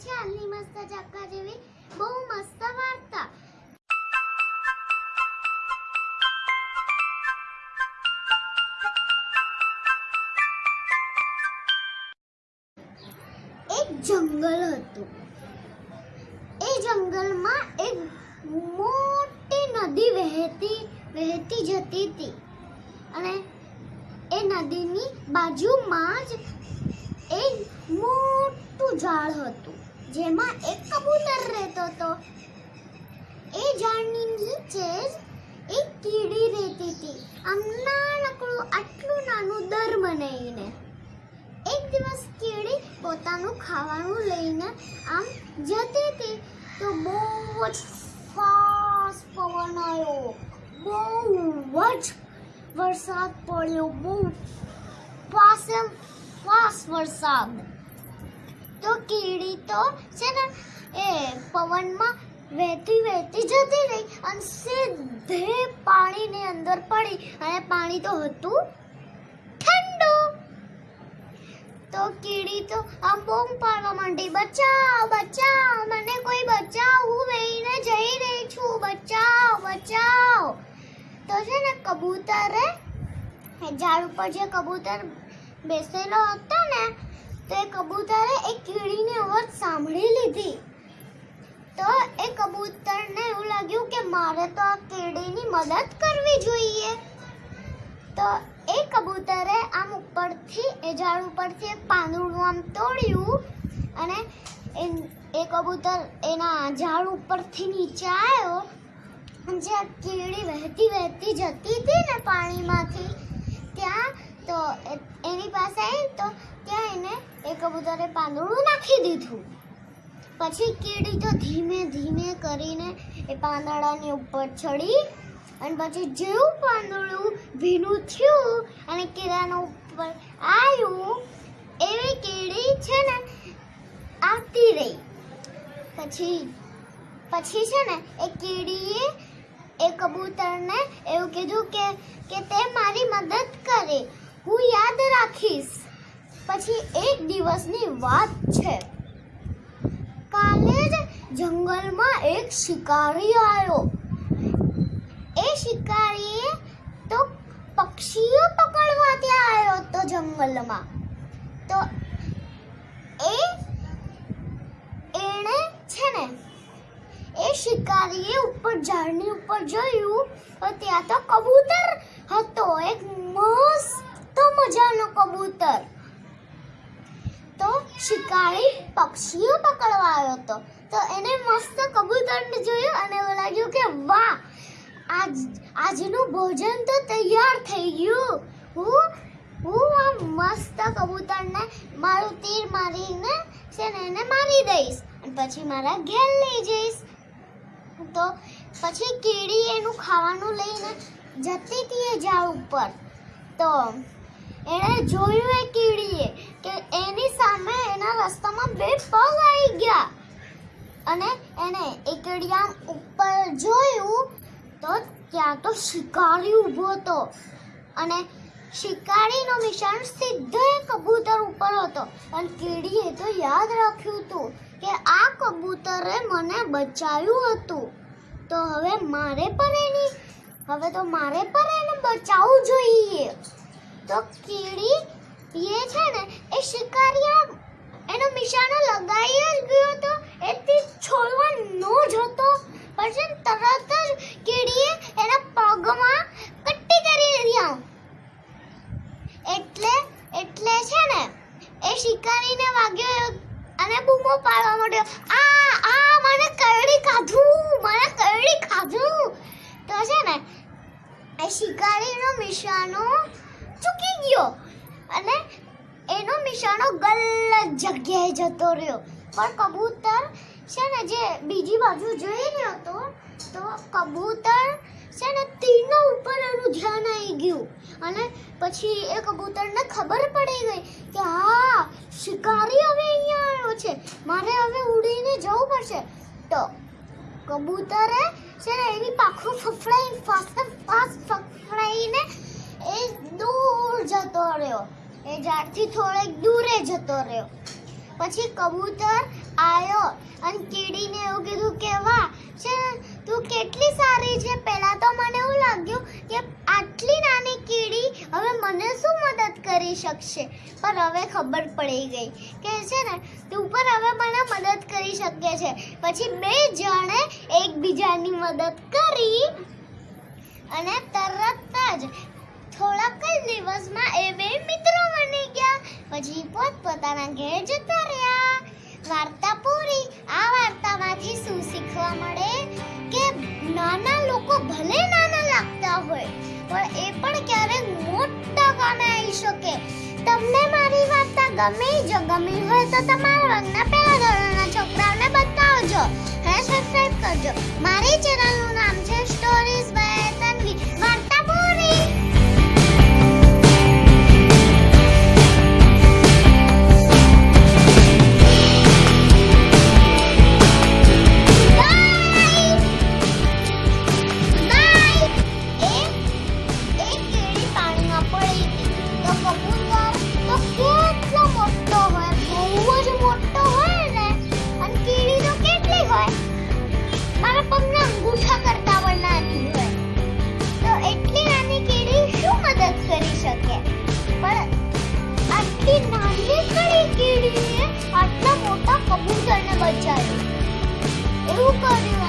છે. આલી મસ્ત ચક્કા જેવી બહુ મસ્ત વાર્તા. એક જંગલ હતું. એ જંગલમાં એક મોટી નદી વહેતી વહેતી જતી હતી. અને એ નદીની બાજુમાં જ એક મોટું ઝાડ હતું. જેમાં એક કબૂતર રહેતો હતો. એ ઝાડની નીચે જ એક કીડી રહેતી હતી. આમ નાનકડું, આટલું નાનું દર બનાવીને. એક દિવસ કીડી પોતાનું ખાવાનું લઈને આમ જતી હતી તો બહુ જ ફાસ્ટ પવન આવ્યો બહુ જ વરસાદ પડ્યો. બહુ એમ ફાસ્ટ વરસાદ. તો કીડી તો છે ને, એ પવનમાં વહેતી વહેતી જતી રહી અને સીધે પાણીની અંદર પડી અને પાણી તો હતું ઠંડુ. તો કીડી તો આમ બૂમ પાડવા માંડી, બચાવ બચાવ, મને કોઈ બચાવ, હું વહીને જઈ રહી છું, બચાવ બચાવ. તો છે ને કબૂતરે ઝાડ ઉપર જે કબૂતર બેસેલો હતો ને તો કબૂતરે એ કીડીની અવાજ સાંભળી લીધી. તો એ કબૂતરને એવું લાગ્યું કે મારે તો આ કીડીની મદદ કરવી જોઈએ. તો એ કબૂતરે આમ ઉપરથી, એ ઝાડ ઉપરથી એક પાંદડું આમ તોડ્યું અને એ કબૂતર એના ઝાડ ઉપરથી નીચે આવ્યો. જે કીડી વહેતી વહેતી જતી હતી ને પાણીમાંથી, ત્યાં તો એની પાસે તો ત્યાં એને એ કબૂતરે પાંદડું નાખી દીધું. પછી કીડી તો ધીમે ધીમે કરીને એ પાંદડાની ઉપર ચડી અને પછી જેવું પાંદડું ભીનું થયું અને કીડાનો ઉપર આવ્યું એવી કીડી છે ને આવતી રહી. પછી પછી છે ને એ કીડીએ એ કબૂતરને એવું કીધું કે કે તે મારી મદદ કરે. હું યાદ રાખીશ. પછી એક દિવસની વાત છે. કાલે જ જંગલમાં એક શિકારી આવ્યો. એ શિકારીએ તો પક્ષીઓ પકડવા ત્યાં આવ્યો તો જંગલમાં. તો એ, એણે છે ને, એ શિકારીએ ઉપર ઝાડની ઉપર જોયું, તો ત્યાં તો કબૂતર હતો એક મસ્ત મજાનો કબૂતર તો શિકારી પક્ષીઓ પકડવા આવ્યો હતો તો એને મસ્ત કબૂતરને જોયું અને એવું લાગ્યું કે વાહ આજ આજનું ભોજન તો તૈયાર થઈ ગયું હું હું આ મસ્ત કબૂતરને મારું તીર મારીને છે ને એને મારી દઈશ અને પછી મારા ઘેર લઈ જઈશ તો પછી કીડી એનું ખાવાનું લઈને જતી હતી એ ઝાડ ઉપર તો એણે જોયું એ કીડીએ કે એની સામે એના રસ્તામાં બે પગ આવી ગયા. અને એને એ કીડી ઉપર જોયું તો ત્યાં તો શિકારી ઊભો હતો. અને શિકારીનો નિશાન સીધો એ કબૂતર ઉપર હતો. અને કીડીએ તો યાદ રાખ્યું હતું કે આ કબૂતરે મને બચાવ્યું હતું. તો હવે મારે પણ એની, હવે તો મારે પણ એને બચાવવું જોઈએ. તો કીડી એ છે ને, એ શિકારી એનો નિશાનો લગાવી જ ગયો તો એથી છોડવા નો જતો. પછી તરત જ કીડીએ એના પગમાં કટ્ટી કરી દીધી. એટલે એટલે છે ને, એ શિકારીને વાગ્યો અને બૂમો પાડવા માંડ્યો. આ આ, મને કરડી ખાધું, મને કરડી ખાધું. તો છે ને, એ શિકારીનો નિશાનો ચૂકી ગયો. અને એનો નિશાનો ગલત જગ્યાએ જતો રહ્યો. પણ કબૂતર છે ને, જે બીજી બાજુ જોઈ રહ્યો હતો, તો કબૂતર છે ને, તીરના ઉપર એનું ધ્યાન આવી ગયું. અને પછી એ કબૂતરને ખબર પડી ગઈ કે, હા, શિકારી હવે અહીંયા આવ્યો છે. મારે હવે ઉડીને જવું પડશે. તો કબૂતરે છે ને, એની પાખું ફફડાઈ, ફાસ્ટ ફાસ્ટ ફફડાઈને એ દૂર જતો રહ્યો. એ ઝાડથી થોડેક દૂરે જતો રહ્યો. પછી કબૂતર આવ્યો અને કીડીને એવું કીધું કે, વાહ, છે તું કેટલી સારી છે. પહેલાં તો મને એવું લાગ્યું કે, આટલી નાની કીડી હવે મને શું મદદ કરી શકશે? પણ હવે ખબર પડી ગઈ કે, છે ને? તું પણ હવે મને મદદ કરી શકે છે. પછી બે જણે એકબીજાની મદદ કરી અને તરત જ થોડાક જ દિવસમાં એ બે મિત્રો બની ગયા. પછી પોતપોતાના ઘેર જતા રહ્યા. વાર્તા પૂરી. આ વાર્તામાંથી શું શીખવા મળે? કે નાના લોકો ભલે નાના લાગતા હોય, પણ એ પણ ક્યારેક મોટા કામે આવી શકે. તમને મારી વાર્તા ગમી જો ગમી હોય તો તમારા વર્ગના પહેલા ધોરણના છોકરાઓને બતાવજો. અને સબસ્ક્રાઇબ કરજો. મારી ચેનલનું નામ છે કીડીએ આટલા